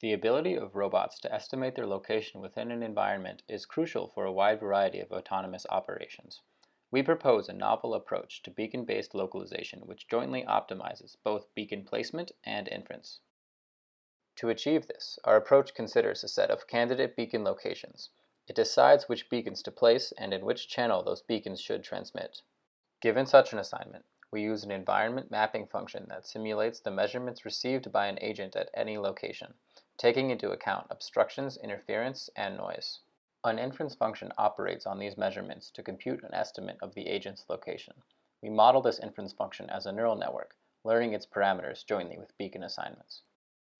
The ability of robots to estimate their location within an environment is crucial for a wide variety of autonomous operations. We propose a novel approach to beacon-based localization which jointly optimizes both beacon placement and inference. To achieve this, our approach considers a set of candidate beacon locations. It decides which beacons to place and in which channel those beacons should transmit. Given such an assignment, we use an environment mapping function that simulates the measurements received by an agent at any location, taking into account obstructions, interference, and noise. An inference function operates on these measurements to compute an estimate of the agent's location. We model this inference function as a neural network, learning its parameters jointly with beacon assignments.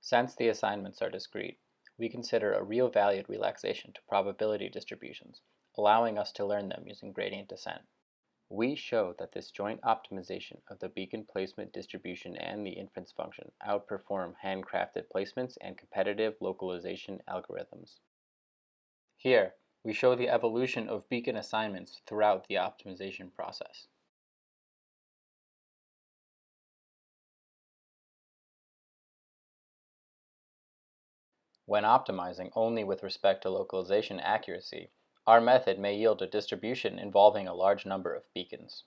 Since the assignments are discrete, we consider a real-valued relaxation to probability distributions, allowing us to learn them using gradient descent. We show that this joint optimization of the beacon placement distribution and the inference function outperform handcrafted placements and competitive localization algorithms. Here, we show the evolution of beacon assignments throughout the optimization process. When optimizing only with respect to localization accuracy, our method may yield a distribution involving a large number of beacons.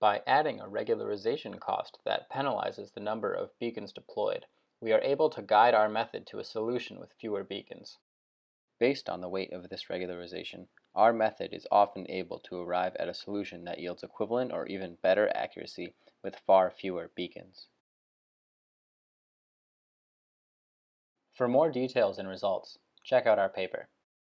By adding a regularization cost that penalizes the number of beacons deployed, we are able to guide our method to a solution with fewer beacons. Based on the weight of this regularization, our method is often able to arrive at a solution that yields equivalent or even better accuracy with far fewer beacons. For more details and results, check out our paper.